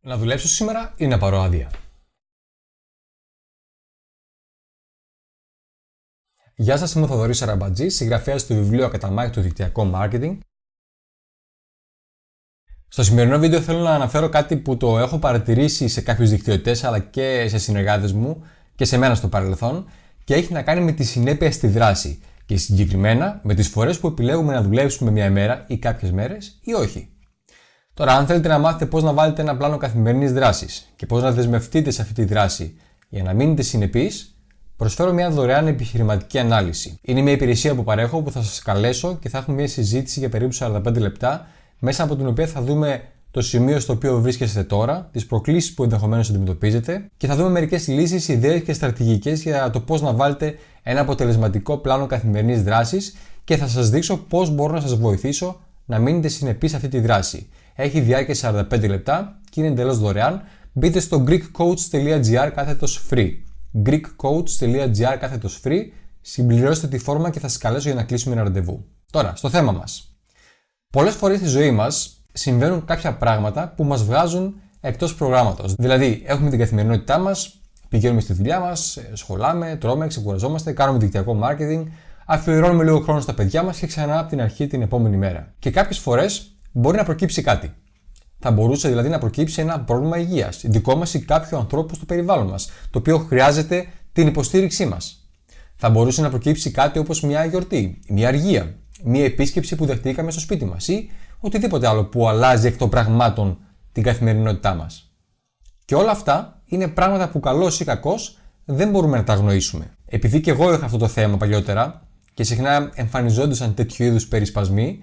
Να δουλέψω σήμερα ή να πάρω άδεια; Γεια σας, είμαι ο Θοδωρής Αραμπατζής, συγγραφέας του βιβλίου Ακαταμάχη του Δικτυακό Marketing. Στο σημερινό βίντεο θέλω να αναφέρω κάτι που το έχω παρατηρήσει σε κάποιους δικτυωτές αλλά και σε συνεργάτες μου και σε μένα στο παρελθόν και έχει να κάνει με τη συνέπεια στη δράση και συγκεκριμένα με τις φορές που επιλέγουμε να δουλέψουμε μια ημέρα ή κάποιες μέρες ή όχι. Τώρα, αν θέλετε να μάθετε πώς να βάλετε ένα πλάνο καθημερινής δράσης και πώς να δεσμευτείτε σε αυτή τη δράση για να μείνετε συνεπείς, προσφέρω μια δωρεάν επιχειρηματική ανάλυση. Είναι μια υπηρεσία που παρέχω που θα σας καλέσω και θα έχουμε μια συζήτηση για περίπου 45 λεπτά, μέσα από την οποία θα δούμε το σημείο στο οποίο βρίσκεστε τώρα, τις προκλήσεις που ενδεχομένως αντιμετωπίζετε και θα δούμε μερικές λύσεις, ιδέες και στρατηγικές για το πώς να βάλετε ένα αποτελεσματικό πλάνο καθημερινής δράσης και θα σας δείξω πώς μπορώ να σας βοηθήσω να μείνετε συνεπείς σε αυτή τη δράση. Έχει διάρκεια 45 λεπτά και είναι εντελώς δωρεάν. Μπείτε στο greekcoach.gr κάθετος free. greekcoach.gr κάθετος free. Συμπληρώστε τη φόρμα και θα σας καλέσω για να κλείσουμε ένα ραντεβού. Τώρα, στο θέμα μας. Πολλές φορές στη ζωή μας συμβαίνουν κάποια πράγματα που μας βγάζουν εκτός προγράμματος. Δηλαδή, έχουμε την καθημερινότητά μας, πηγαίνουμε στη δουλειά μας, σχολάμε, τρώμε, ξεκουραζόμαστε, κάνουμε δικτυακό marketing, αφιερώνουμε λίγο χρόνο στα παιδιά μας και ξανά από την αρχή την επόμενη μέρα. Και κάποιες φορές μπορεί να προκύψει κάτι. Θα μπορούσε δηλαδή να προκύψει ένα πρόβλημα υγείας, δικό μας ή κάποιου ανθρώπου στο περιβάλλον μας, το οποίο χρειάζεται την υποστήριξή μας. Θα μπορούσε να προκύψει κάτι όπως μια γιορτή, μια αργία, μια επίσκεψη που δεχτήκαμε στο σπίτι μας ή οτιδήποτε άλλο που αλλάζει εκ των πραγμάτων την καθημερινότητά μας. Και όλα αυτά είναι πράγματα που καλό ή κακό δεν μπορούμε να τα αγνοήσουμε. Επειδή και εγώ είχα αυτό το θέμα παλιότερα και συχνά εμφανιζόντουσαν τέτοιου είδους περισπασμοί,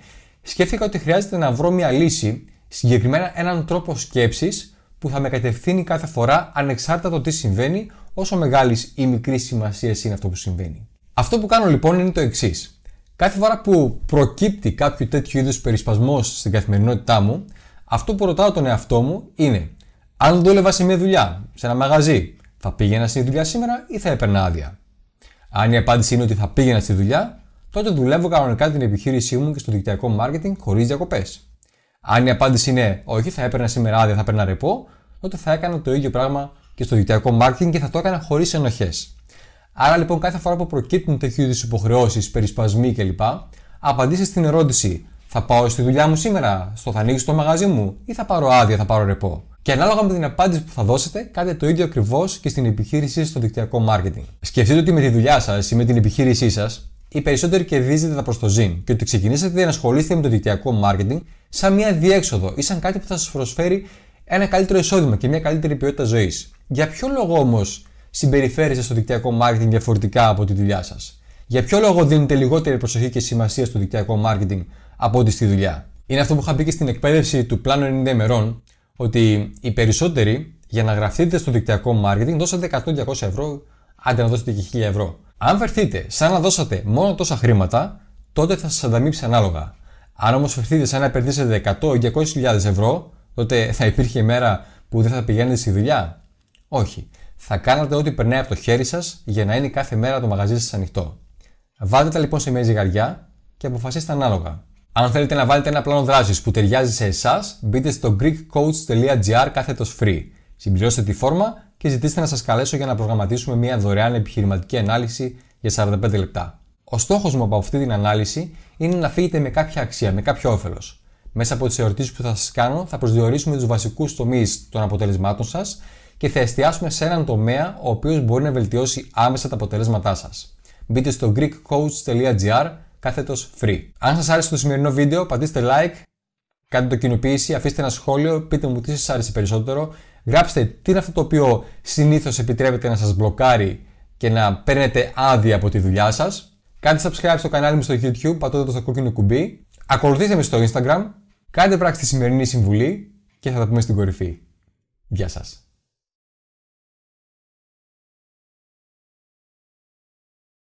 σκέφτηκα ότι χρειάζεται να βρω μια λύση, συγκεκριμένα έναν τρόπο σκέψης που θα με κατευθύνει κάθε φορά ανεξάρτητα το τι συμβαίνει, όσο μεγάλης ή μικρής σημασίας είναι αυτό που συμβαίνει. Αυτό που κάνω λοιπόν είναι το εξής. Κάθε φορά που προκύπτει κάποιο τέτοιο είδους περισπασμός στην καθημερινότητά μου, αυτό που ρωτάω τον εαυτό μου είναι αν δούλευα σε μια δουλειά, σε ένα μαγαζί, θα πήγαινα στη δουλειά σήμερα ή θα έπαιρνα άδεια; Αν η απάντηση είναι ότι θα πήγαινα στη δουλειά, τότε δουλεύω κανονικά την επιχείρησή μου και στο δικτυακό marketing χωρίς διακοπές. Αν η απάντηση είναι όχι, θα έπαιρνα σήμερα άδεια, θα έπαιρνα ρεπό, τότε θα έκανα το ίδιο πράγμα και στο δικτυακό marketing και θα το έκανα χωρίς ενοχές. Άρα λοιπόν, κάθε φορά που προκύπτουν τέτοιου είδους υποχρεώσεις, περισπασμοί κλπ., απαντήστε στην ερώτηση, θα πάω στη δουλειά μου σήμερα, στο θα ανοίξω το μαγαζί μου; Ή θα πάρω άδεια, θα πάρω ρεπό; Και ανάλογα με την απάντηση που θα δώσετε, κάντε το ίδιο ακριβώς και στην επιχείρησή στο δικτυακό marketing. Σκεφτείτε ότι με τη δουλειά σας ή με την επιχείρησή σας, οι περισσότεροι κερδίζετε τα προς το ζήν και ότι ξεκινήσατε να ασχολείστε με το δικτυακό marketing σαν μια διέξοδο ή σαν κάτι που θα σας προσφέρει ένα καλύτερο εισόδημα και μια καλύτερη ποιότητα ζωής. Για ποιο λόγο όμως συμπεριφέρεστε στο δικτυακό marketing διαφορετικά από τη δουλειά σας, Για ποιο λόγο δίνετε λιγότερη προσοχή και σημασία στο δικτυακό marketing από ό,τι στη δουλειά; Είναι αυτό που είχα πει και στην εκπαίδευση του πλάνου 90 ημερών, ότι οι περισσότεροι για να γραφτείτε στο δικτυακό marketing δώσατε 100-200 ευρώ, άντε να δώσετε και 1000 ευρώ. Αν βρεθείτε σαν να δώσατε μόνο τόσα χρήματα, τότε θα σας ανταμείψει ανάλογα. Αν όμως βρεθείτε σαν να επενδύσετε 100 ή 200.000 ευρώ, τότε θα υπήρχε μέρα που δεν θα πηγαίνετε στη δουλειά; Όχι. Θα κάνατε ό,τι περνάει από το χέρι σας για να είναι κάθε μέρα το μαγαζί σας ανοιχτό. Βάλτε τα λοιπόν σε μια ζυγαριά και αποφασίστε ανάλογα. Αν θέλετε να βάλετε ένα πλάνο δράσης που ταιριάζει σε εσάς, μπείτε στο greekcoach.gr κάθετος free. Συμπληρώστε τη φόρμα και ζητήστε να σας καλέσω για να προγραμματίσουμε μια δωρεάν επιχειρηματική ανάλυση για 45 λεπτά. Ο στόχος μου από αυτή την ανάλυση είναι να φύγετε με κάποια αξία, με κάποιο όφελος. Μέσα από τις ερωτήσει που θα σας κάνω, θα προσδιορίσουμε τους βασικούς τομείς των αποτελεσμάτων σας και θα εστιάσουμε σε έναν τομέα ο οποίος μπορεί να βελτιώσει άμεσα τα αποτελέσματά σας. Μπείτε στο greekcoach.gr κάθετος free. Αν σας άρεσε το σημερινό βίντεο, πατήστε like, κάντε το κοινοποίηση, αφήστε ένα σχόλιο, πείτε μου τι σας άρεσε περισσότερο, γράψτε τι είναι αυτό το οποίο συνήθως επιτρέπεται να σας μπλοκάρει και να παίρνετε άδεια από τη δουλειά σας. Κάντε subscribe στο κανάλι μου στο YouTube, πατώντας το κόκκινο κουμπί. Ακολουθήστε με στο Instagram, κάντε πράξη τη σημερινή συμβουλή και θα τα πούμε στην κορυφή. Γεια σας.